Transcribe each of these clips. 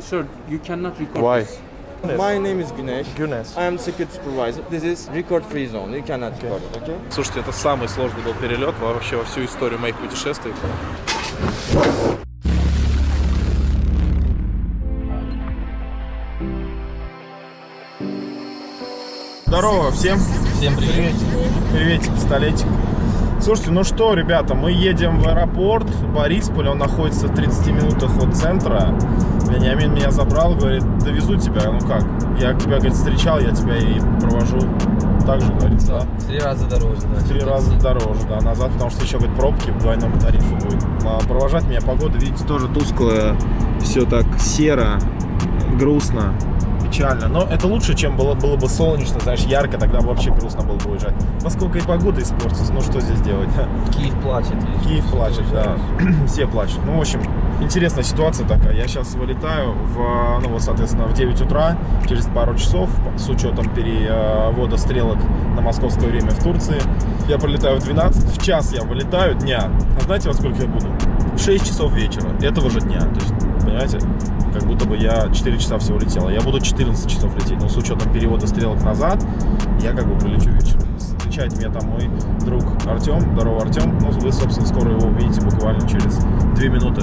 Sir, you cannot record Why? this. My name is Güneş. Güneş. I am security supervisor. This is record free zone. You cannot record okay? Слушайте, это самый сложный был перелет вообще во всю историю моих путешествий. Здорово всем. Всем привет. Приветик, пистолетик. Слушайте, ну что, ребята, мы едем в аэропорт Борисполь, он находится в 30 минутах от центра. Вениамин меня забрал, говорит, довезу тебя, ну как? Я тебя, говорит, встречал, я тебя и провожу. Так же, говорится, да? Три раза дороже, да. Три раза дороже, да, назад, потому что еще, говорит, пробки в двойном тарифе будет. А провожать меня погода, видите, тоже тусклая, все так серо, грустно, печально. Но это лучше, чем было, было бы солнечно, знаешь, ярко, тогда вообще грустно было бы уезжать. Поскольку и погода испортится, ну что здесь делать? Киев плачет. Киев плачет, да. Все плачут. Ну, в общем, интересная ситуация такая. Я сейчас вылетаю в, ну, вот, соответственно, в 9 утра, через пару часов, с учетом перевода стрелок на московское время в Турции. Я прилетаю в 12, в час я вылетаю дня. А знаете, во сколько я буду? В 6 часов вечера этого же дня. То есть, понимаете, как будто бы я 4 часа всего летел. Я буду 14 часов лететь, но с учетом перевода стрелок назад, я как бы прилечу вечером. Встречает меня там мой друг Артем. Здорово, Артем. Ну, вы, собственно, скоро его увидите буквально через 2 минуты.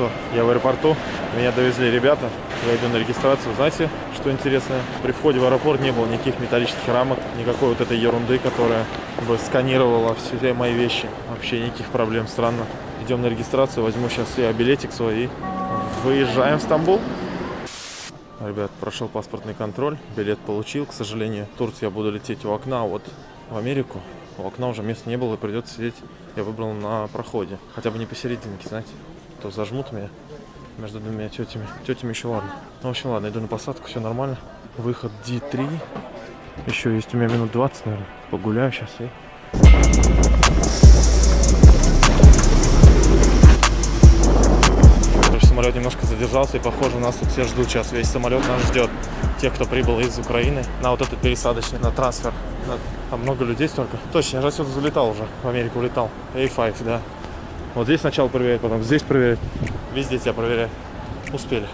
Что, я в аэропорту, меня довезли ребята, я иду на регистрацию. Знаете, что интересно? При входе в аэропорт не было никаких металлических рамок, никакой вот этой ерунды, которая бы сканировала все мои вещи. Вообще никаких проблем, странно. Идем на регистрацию, возьму сейчас я билетик свой и выезжаем в Стамбул. Ребят, прошел паспортный контроль, билет получил. К сожалению, в Турцию я буду лететь у окна, а вот в Америку у окна уже места не было, и придется сидеть. Я выбрал на проходе, хотя бы не посерединке, знаете. То зажмут меня между двумя тетями. Тетями еще ладно. Ну, в общем, ладно, иду на посадку, все нормально. Выход D3. Еще есть у меня минут 20, наверное. Погуляю сейчас и... Самолет немножко задержался, и похоже, нас тут все ждут сейчас. Весь самолет нас ждет. Тех, кто прибыл из Украины на вот этот пересадочный, на трансфер. На- Там много людей столько. Точно, я же отсюда залетал уже. В Америку улетал. A5, да. Вот здесь сначала проверяют, потом здесь проверяют. Везде тебя проверяют. Успели.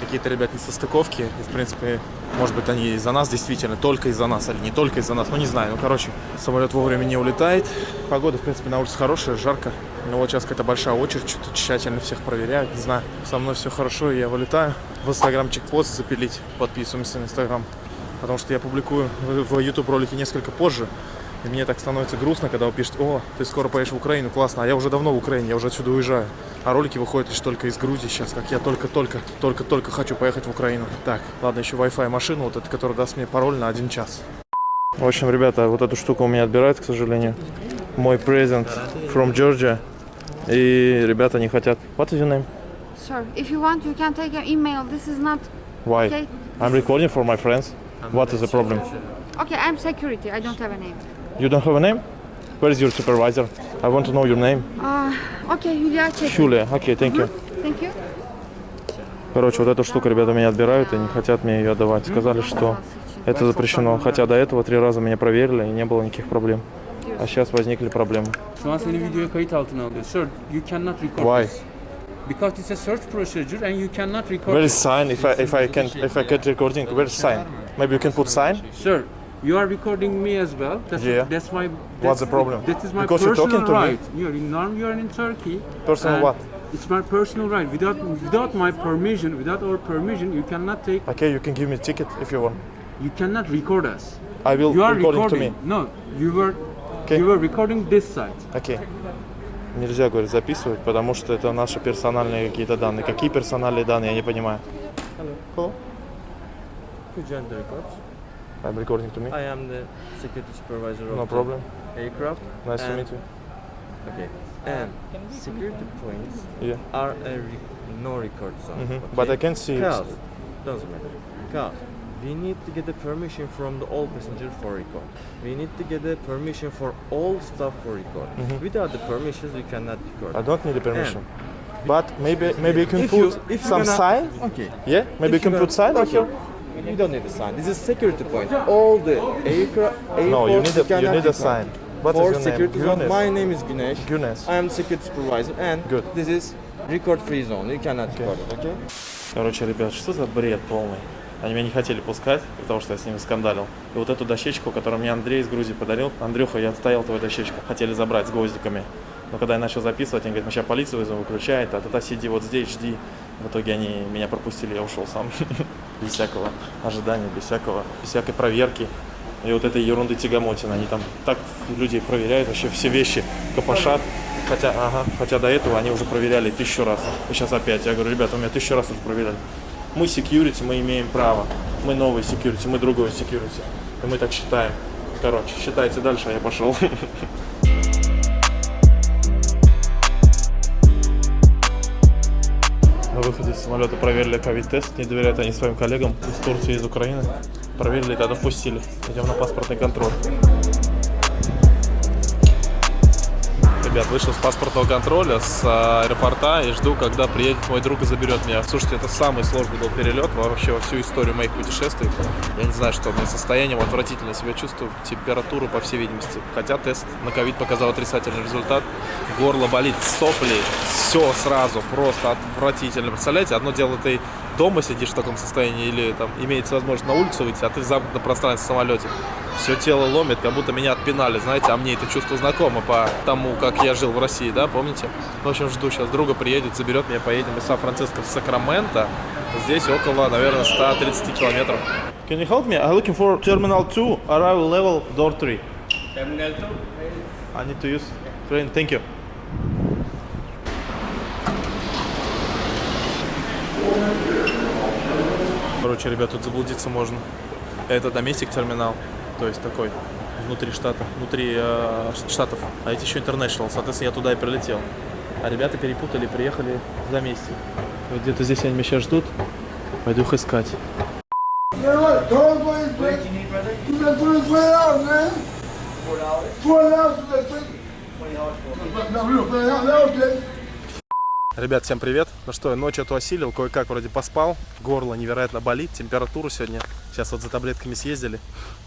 Какие-то, ребят, несостыковки. И, в принципе, может быть, они из-за нас действительно, только из-за нас, или не только из-за нас, ну не знаю. Ну, короче, самолет вовремя не улетает. Погода, в принципе, на улице хорошая, жарко. Но вот сейчас какая-то большая очередь, что-то тщательно всех проверяют, не знаю. Со мной все хорошо, я вылетаю. В инстаграмчик пост запилить, подписываемся на инстаграм. Потому что я публикую в YouTube ролики несколько позже. И мне так становится грустно, когда вы пишете, о, ты скоро поедешь в Украину, классно, а я уже давно в Украине, я уже отсюда уезжаю. А ролики выходят лишь только из Грузии сейчас, как я только-только, только-только хочу поехать в Украину. Так, ладно, еще Wi-Fi машину, вот эта, которая даст мне пароль на один час. В общем, ребята, вот эту штуку у меня отбирают, к сожалению. Мой present from Georgia. И ребята не хотят. What is your name? Sir, if you want, you can take your email. This is not Why? okay. I'm recording for my friends. What is the problem? Okay, I'm security. I don't have a name. You don't have a name? Where is your supervisor? I want to know your name. Uh, okay, Julia, check. Julia. Okay, thank you. Thank you. Короче, вот эту штуку ребята меня отбирают и не хотят мне ее отдавать. Сказали, что это запрещено. Хотя до этого три раза меня проверили и не было никаких проблем. А сейчас возникли проблемы. Şu an seni videoya kayıt altına alıyor. Sir, you cannot record Why? this. Because it's a search procedure and you cannot record Where is sign? If I if I can if I get recording, where is sign? Maybe you can put sign. Sir, you are recording me as well. That's, Yeah. that's my. That's, What's the problem? That is my Because you're personal talking to me. right. You're in norm. You are in Turkey. Personal what? It's my personal right. Without without my permission, without our permission, you cannot take. Okay, you can give me a ticket if you want. You cannot record us. I will You are recording, recording. to me. No, you were. Okay. You were recording this side. Окей. Нельзя, говорит, записывать, потому что это наши персональные какие-то данные. Какие персональные данные, я не понимаю. Hello. Could you records? I'm recording to me. I am the security supervisor No problem. the aircraft. Nice to meet you. Okay. And security points Yeah. are a re- no record zone. Mhm. okay? But I can see it. Doesn't matter. Because we need to get the permission from the all passenger for record. We need to get the permission for all staff for record. Mhm. Without the permissions, we cannot record. I don't need the permission. But maybe maybe you can If put you- some gonna- sign. Okay. Yeah, maybe you If can you're put sign here. You don't need a sign. This is security point. All the aircraft. No, you need a you need a sign. What is your name? security zone, Güneş. my name is Güneş. Güneş. I am security supervisor and Good. this is record free zone. You cannot record it, okay? Короче, ребят, что за бред полный? Они меня не хотели пускать, потому что я с ними скандалил. И вот эту дощечку, которую мне Андрей из Грузии подарил, Андрюха, я отстоял твою дощечку, хотели забрать с гвоздиками. Но когда я начал записывать, они говорят, мы сейчас полицию вызовем, выключает, а тогда сиди вот здесь, жди. В итоге они меня пропустили, я ушел сам. Без всякого ожидания, без всякого, без всякой проверки. И вот этой ерунды тягомотина. Они там так людей проверяют, вообще все вещи копошат. Хотя, ага, хотя до этого они уже проверяли тысячу раз. И сейчас опять. Я говорю, ребята, у меня тысячу раз уже проверяли. Мы security, мы имеем право. Мы новый security, мы другой security. И мы так считаем. Короче, считайте дальше, а я пошел. выходе из самолета проверили ковид-тест. Не доверяют они своим коллегам из Турции из Украины. Проверили, тогда впустили. Идем на паспортный контроль. Ребят, вышел с паспортного контроля, с а, аэропорта и жду, когда приедет мой друг и заберет меня. Слушайте, это самый сложный был перелет вообще во всю историю моих путешествий. Я не знаю, что у меня состоянием отвратительно себя чувствую, температуру по всей видимости. Хотя тест на ковид показал отрицательный результат. Горло болит, сопли, все сразу, просто отвратительно. Представляете, одно дело ты дома сидишь в таком состоянии или там имеется возможность на улицу выйти, а ты в замкнутом пространстве в самолете. Все тело ломит, как будто меня отпинали, знаете, а мне это чувство знакомо по тому, как я жил в России, да, помните? В общем, жду сейчас, друга приедет, заберет меня, поедем из Сан-Франциско в Сакраменто. Здесь около, наверное, 130 километров. Can you help me? I'm looking for Terminal 2, arrival level, door 3. Terminal 2? I need to use train, thank you. Короче, ребят, тут заблудиться можно. Это доместик терминал, то есть такой внутри штата, внутри э, штатов. А эти еще international, соответственно, я туда и прилетел. А ребята перепутали, приехали в доместик. Вот где-то здесь они меня сейчас ждут. Пойду их искать. Four dollars. Four dollars Ребят, всем привет. Ну что, ночью эту осилил, кое-как вроде поспал. Горло невероятно болит, температуру сегодня. Сейчас вот за таблетками съездили.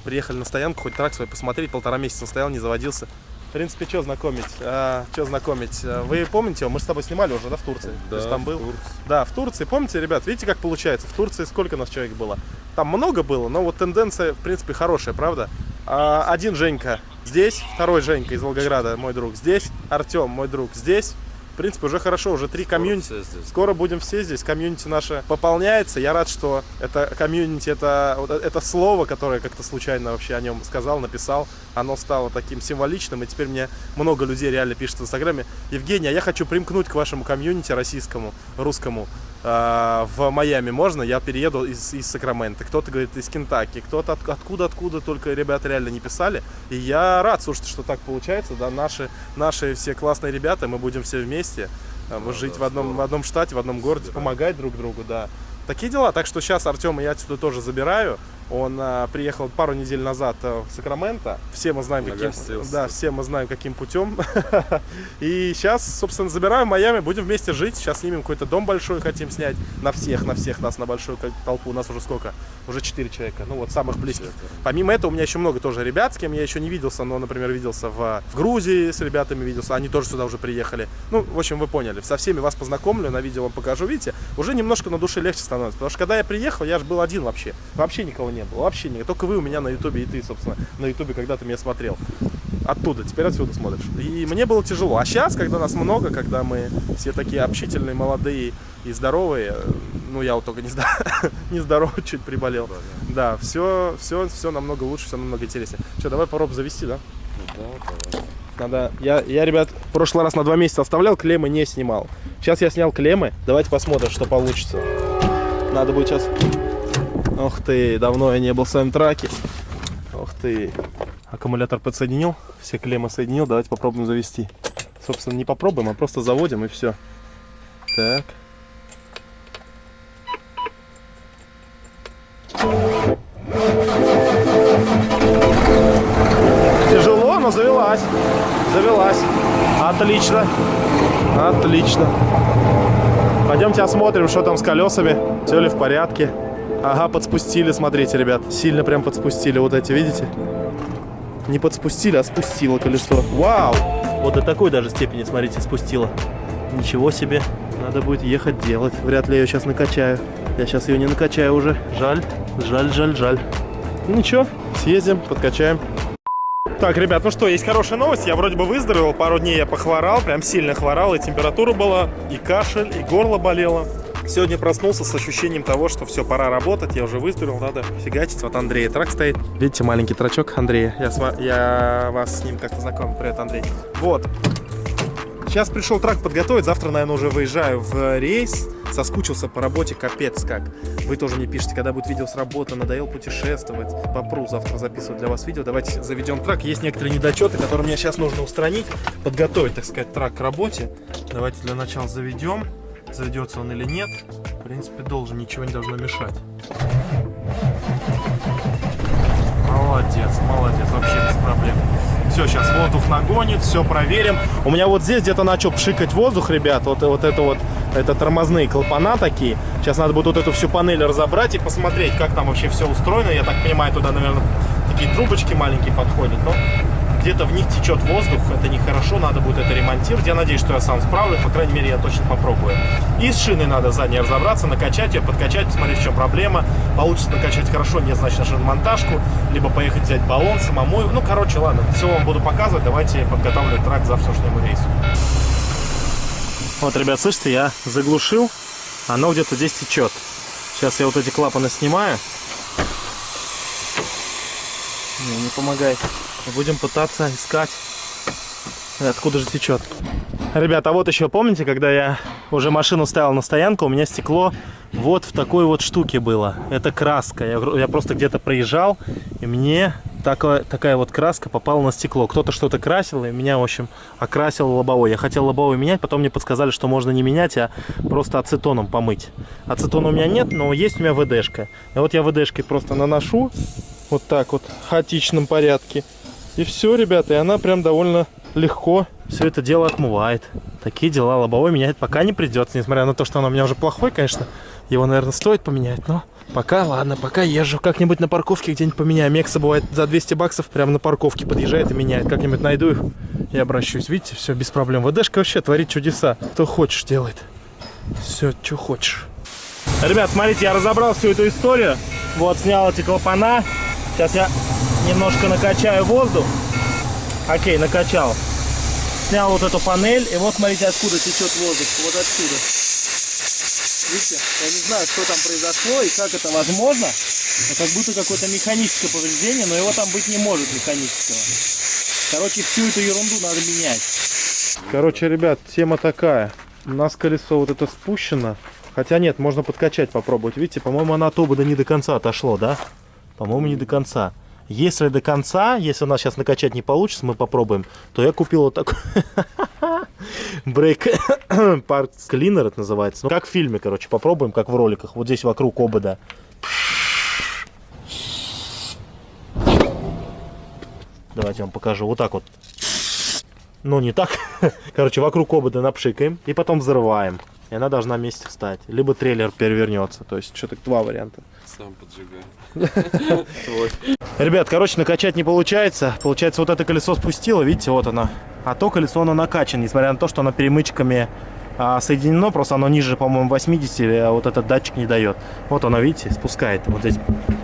Приехали на стоянку, хоть трак свой посмотреть. Полтора месяца стоял, не заводился. В принципе, что знакомить? А, что знакомить? А, Вы помните, мы с тобой снимали уже, да, в Турции? Да, Ты же там был? Да, в Турции. Помните, ребят, видите, как получается? В Турции сколько нас человек было? Там много было, но вот тенденция, в принципе, хорошая, правда? А, один Женька здесь, второй Женька из Волгограда, мой друг здесь, Артем, мой друг здесь. В принципе, уже хорошо, уже три комьюнити. Скоро будем все здесь. Комьюнити наше пополняется. Я рад, что это комьюнити, это, вот это слово, которое как-то случайно вообще о нем сказал, написал, оно стало таким символичным. И теперь мне много людей реально пишет в Инстаграме. Евгений, а я хочу примкнуть к вашему комьюнити российскому, русскому. А, в Майами можно, я перееду из, из Сакрамента. Кто-то говорит из Кентаки, кто-то от- откуда-откуда только ребята реально не писали. И я рад, слушайте, что так получается, да, наши, наши все классные ребята, мы будем все вместе а, жить в одном, в одном штате, в одном городе, помогать друг другу, да. Такие дела. Так что сейчас Артема я отсюда тоже забираю. Он а, приехал пару недель назад а, в Сакраменто. Все мы знаем, каким, да, все мы знаем, каким путем. И сейчас, собственно, забираем Майами, будем вместе жить. Сейчас снимем какой-то дом большой, хотим снять. На всех, на всех нас, на большую толпу. У нас уже сколько? Уже 4 человека. Ну вот, самых близких. Помимо этого, у меня еще много тоже ребят, с кем я еще не виделся. Но, например, виделся в, в Грузии, с ребятами виделся. Они тоже сюда уже приехали. Ну, в общем, вы поняли. Со всеми вас познакомлю, на видео вам покажу. Видите, уже немножко на душе легче становится. Потому что когда я приехал, я же был один вообще. Вообще никого не было. Вообще никого. Только вы у меня на ютубе и ты, собственно, на ютубе когда ты меня смотрел оттуда, теперь отсюда смотришь. И мне было тяжело. А сейчас, когда нас много, когда мы все такие общительные, молодые и здоровые, ну я вот только не, здоров, не здоров, чуть приболел. Да, все, все, все намного лучше, все намного интереснее. Что, давай попробуем завести, да? Надо. Я, я, ребят, в прошлый раз на два месяца оставлял, клеммы не снимал. Сейчас я снял клеммы. Давайте посмотрим, что получится. Надо будет сейчас. Ох ты, давно я не был в своем траке. Ох ты. Аккумулятор подсоединил, все клеммы соединил. Давайте попробуем завести. Собственно, не попробуем, а просто заводим и все. Так. Тяжело, но завелась. Завелась. Отлично. Отлично. Пойдемте осмотрим, что там с колесами. Все ли в порядке. Ага, подспустили, смотрите, ребят. Сильно прям подспустили. Вот эти, видите? Не подспустили, а спустило колесо. Вау! Вот до такой даже степени, смотрите, спустило. Ничего себе. Надо будет ехать делать. Вряд ли я ее сейчас накачаю. Я сейчас ее не накачаю уже. Жаль, жаль, жаль, жаль. Ну ничего, съездим, подкачаем. Так, ребят, ну что, есть хорошая новость. Я вроде бы выздоровел, пару дней я похворал, прям сильно хворал, и температура была, и кашель, и горло болело. Сегодня проснулся с ощущением того, что все, пора работать, я уже выздоровел, надо фигачить. Вот Андрей трак стоит. Видите, маленький трачок Андрея. Я, с я вас с ним как-то знакомил. Привет, Андрей. Вот. Сейчас пришел трак подготовить, завтра, наверное, уже выезжаю в рейс. Соскучился по работе, капец как. Вы тоже мне пишите, когда будет видео с работы, надоел путешествовать. Попру завтра записывать для вас видео. Давайте заведем трак. Есть некоторые недочеты, которые мне сейчас нужно устранить, подготовить, так сказать, трак к работе. Давайте для начала заведем. Заведется он или нет. В принципе, должен, ничего не должно мешать. Молодец, молодец, вообще без проблем. Все, сейчас воздух нагонит, все проверим. У меня вот здесь где-то начал пшикать воздух, ребят. Вот, вот это вот, это тормозные клапана такие. Сейчас надо будет вот эту всю панель разобрать и посмотреть, как там вообще все устроено. Я так понимаю, туда, наверное, такие трубочки маленькие подходят. Но где-то в них течет воздух, это нехорошо, надо будет это ремонтировать. Я надеюсь, что я сам справлюсь, по крайней мере, я точно попробую. И с шиной надо задней разобраться, накачать ее, подкачать, посмотреть, в чем проблема. Получится накачать хорошо, нет, значит, на шиномонтажку, либо поехать взять баллон самому. Ну, короче, ладно, все вам буду показывать, давайте подготавливать трак к завтрашнему рейсу. Вот, ребят, слышите, я заглушил, оно где-то здесь течет. Сейчас я вот эти клапаны снимаю. Не, не помогает. Будем пытаться искать, откуда же течет. Ребята, а вот еще помните, когда я уже машину ставил на стоянку, у меня стекло вот в такой вот штуке было. Это краска. Я, я просто где-то проезжал, и мне такая, такая вот краска попала на стекло. Кто-то что-то красил, и меня, в общем, окрасил лобовой. Я хотел лобовой менять, потом мне подсказали, что можно не менять, а просто ацетоном помыть. Ацетона у меня нет, но есть у меня ВДшка. И вот я ВДшкой просто наношу вот так вот в хаотичном порядке. И все, ребята, и она прям довольно легко все это дело отмывает. Такие дела лобовой менять пока не придется, несмотря на то, что оно у меня уже плохой, конечно. Его, наверное, стоит поменять, но пока, ладно, пока езжу. Как-нибудь на парковке где-нибудь поменяю. Мекса бывает за 200 баксов прямо на парковке подъезжает и меняет. Как-нибудь найду их и обращусь. Видите, все без проблем. ВДшка вообще творит чудеса. Кто хочешь делает. Все, что хочешь. Ребят, смотрите, я разобрал всю эту историю. Вот, снял эти клапана. Сейчас я немножко накачаю воздух. Окей, накачал. Снял вот эту панель. И вот смотрите, откуда течет воздух. Вот отсюда. Видите? Я не знаю, что там произошло и как это возможно. Но как будто какое-то механическое повреждение, но его там быть не может механического. Короче, всю эту ерунду надо менять. Короче, ребят, тема такая. У нас колесо вот это спущено. Хотя нет, можно подкачать попробовать. Видите, по-моему, оно от обода не до конца отошло, да? По-моему, не до конца. Если до конца, если у нас сейчас накачать не получится, мы попробуем, то я купил вот такой брейк парт клинер это называется. Ну, как в фильме, короче, попробуем, как в роликах. Вот здесь вокруг обода. Давайте я вам покажу. Вот так вот. Ну, не так. Короче, вокруг обода напшикаем и потом взрываем. И она должна вместе встать. Либо трейлер перевернется. То есть, что-то два варианта. Сам поджигаю. Ребят, короче, накачать не получается. Получается, вот это колесо спустило, видите, вот оно. А то колесо, оно накачано, несмотря на то, что оно перемычками а, соединено. Просто оно ниже, по-моему, 80, а вот этот датчик не дает. Вот оно, видите, спускает. Вот здесь.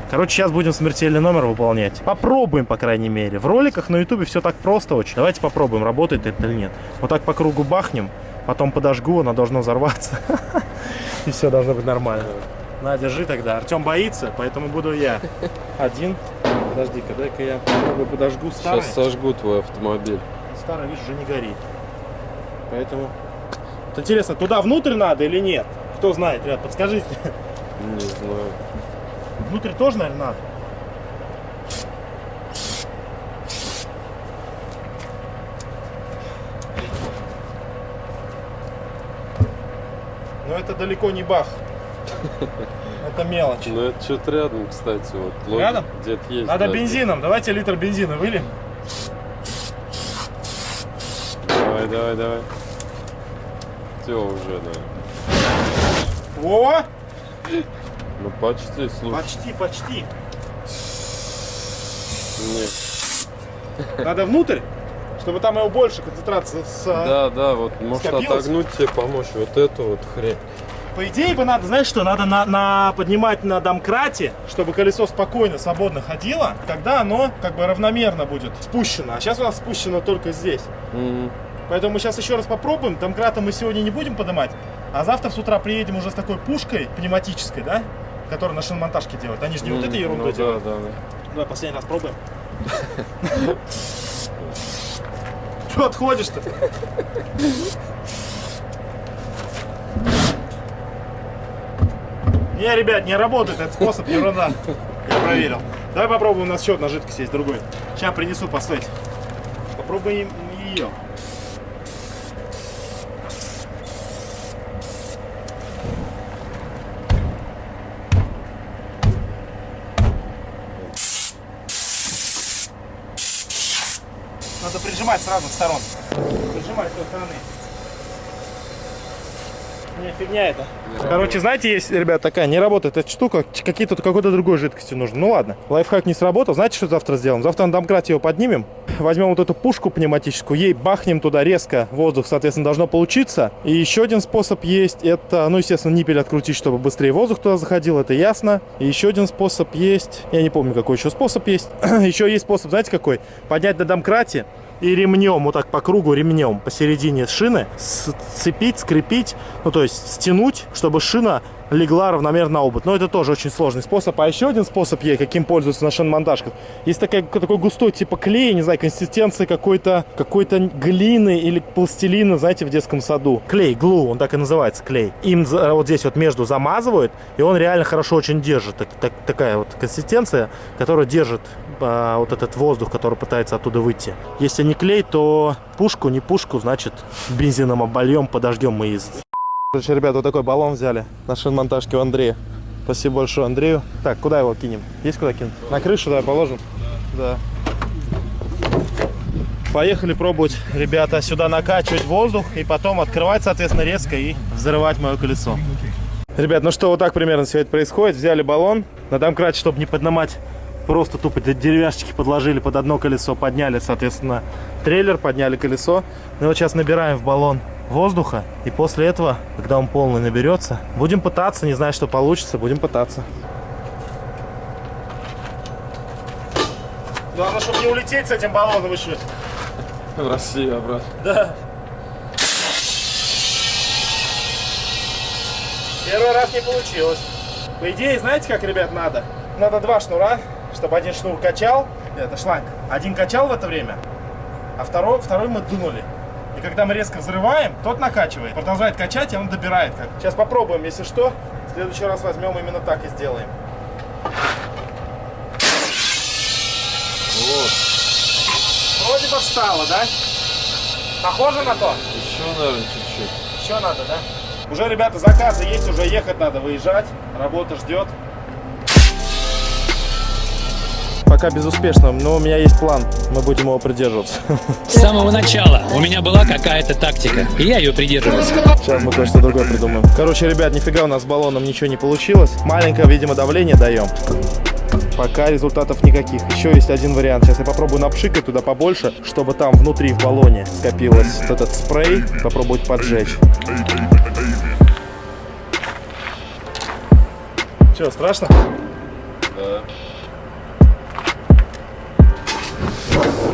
Короче, сейчас будем смертельный номер выполнять. Попробуем, по крайней мере. В роликах на ютубе все так просто очень. Давайте попробуем, работает это или нет. Вот так по кругу бахнем, потом подожгу, оно должно взорваться. И все должно быть нормально. На, держи тогда. Артем боится, поэтому буду я. Один. Подожди-ка, дай-ка я попробую подожгу старый. Сейчас сожгу твой автомобиль. Старый, видишь, уже не горит. Поэтому... Вот интересно, туда внутрь надо или нет? Кто знает, ребят, подскажите. Не знаю. Внутрь тоже, наверное, надо. Далеко не бах. Это мелочь. Ну это что-то рядом, кстати. Вот. Рядом? Где-то есть. Надо да. бензином. Давайте литр бензина выльем. Давай, давай, давай. Все уже, да. О! Ну почти, слушай. Почти, почти. Нет. Надо внутрь, чтобы там его больше концентрация с... Да, да, вот может Скопилось? отогнуть тебе помочь. Вот эту вот хрень. По идее бы надо, знаешь что, надо на, на- поднимать на домкрате, чтобы колесо спокойно, свободно ходило, тогда оно как бы равномерно будет спущено. А сейчас у нас спущено только здесь. М, Поэтому мы сейчас еще раз попробуем. Домкрата мы сегодня не будем поднимать, а завтра с утра приедем уже с такой пушкой пневматической, да? Которую на шиномонтажке делают. Они же не вот м, этой ерундой ну да, делают. да, да. Давай последний раз пробуем. Что отходишь-то? Не, ребят, не работает этот способ, ерунда. Я проверил. Давай попробуем, у нас еще одна жидкость есть, другой. Сейчас принесу посмотреть. Попробуем ее. Надо прижимать сразу с сторон. Прижимать с той стороны. Не, фигня это. Короче, знаете, есть, ребят, такая, не работает эта штука, какие-то какой-то другой жидкости нужно. Ну ладно, лайфхак не сработал. Знаете, что завтра сделаем? Завтра на домкрате его поднимем, возьмем вот эту пушку пневматическую, ей бахнем туда резко воздух, соответственно, должно получиться. И еще один способ есть, это, ну, естественно, ниппель открутить, чтобы быстрее воздух туда заходил, это ясно. И еще один способ есть, я не помню, какой еще способ есть. еще есть способ, знаете, какой? Поднять на домкрате, и ремнем, вот так по кругу ремнем посередине шины сцепить, скрепить, ну то есть стянуть, чтобы шина легла равномерно на обод. Но это тоже очень сложный способ. А еще один способ есть, каким пользуются на шиномонтажках. Есть такая, такой густой типа клей, не знаю, консистенции какой-то какой-то глины или пластилина, знаете, в детском саду. Клей, глу, он так и называется, клей. Им вот здесь вот между замазывают, и он реально хорошо очень держит. Так- так- такая вот консистенция, которая держит а, вот этот воздух, который пытается оттуда выйти. Если не клей, то пушку, не пушку, значит бензином обольем, подождем мы из Короче, ребят, вот такой баллон взяли на шиномонтажке у Андрея. Спасибо большое Андрею. Так, куда его кинем? Есть куда кинуть? На крышу давай положим. Да. Поехали пробовать, ребята, сюда накачивать воздух и потом открывать, соответственно, резко и взрывать мое колесо. Ребят, ну что, вот так примерно все это происходит. Взяли баллон, на домкрате, чтобы не поднимать, просто тупо деревяшечки подложили под одно колесо, подняли, соответственно, трейлер, подняли колесо. Ну вот сейчас набираем в баллон воздуха, и после этого, когда он полный наберется, будем пытаться, не знаю, что получится, будем пытаться. Главное, чтобы не улететь с этим баллоном еще. В Россию обратно. Да. Первый раз не получилось. По идее, знаете, как, ребят, надо? Надо два шнура, чтобы один шнур качал, это шланг, один качал в это время, а второй, второй мы дунули. И когда мы резко взрываем, тот накачивает, продолжает качать, и он добирает. Как. Сейчас попробуем, если что, в следующий раз возьмем именно так и сделаем. Вот. Вроде бы встало, да? Похоже на то? Еще, наверное, чуть-чуть. Еще надо, да? Уже, ребята, заказы есть, уже ехать надо, выезжать. Работа ждет. Пока безуспешно, но у меня есть план. Мы будем его придерживаться. С самого начала у меня была какая-то тактика, и я ее придерживался. Сейчас мы кое-что другое придумаем. Короче, ребят, нифига у нас с баллоном ничего не получилось. Маленькое, видимо, давление даем. Пока результатов никаких. Еще есть один вариант. Сейчас я попробую напшикать туда побольше, чтобы там внутри в баллоне скопилось вот этот спрей. Попробовать поджечь. Че, страшно? Да. Thank you.